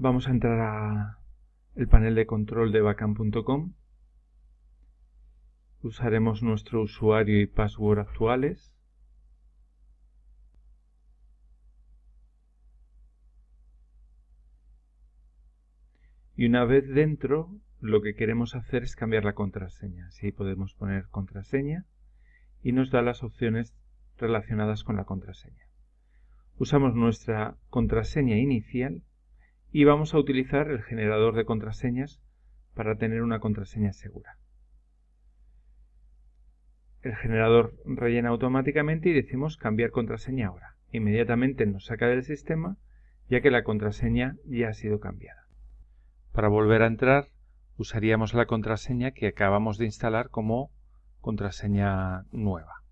Vamos a entrar a el panel de control de bacam.com. Usaremos nuestro usuario y password actuales. Y una vez dentro, lo que queremos hacer es cambiar la contraseña. Así podemos poner contraseña y nos da las opciones relacionadas con la contraseña. Usamos nuestra contraseña inicial y vamos a utilizar el generador de contraseñas para tener una contraseña segura. El generador rellena automáticamente y decimos cambiar contraseña ahora. Inmediatamente nos saca del sistema ya que la contraseña ya ha sido cambiada. Para volver a entrar usaríamos la contraseña que acabamos de instalar como contraseña nueva.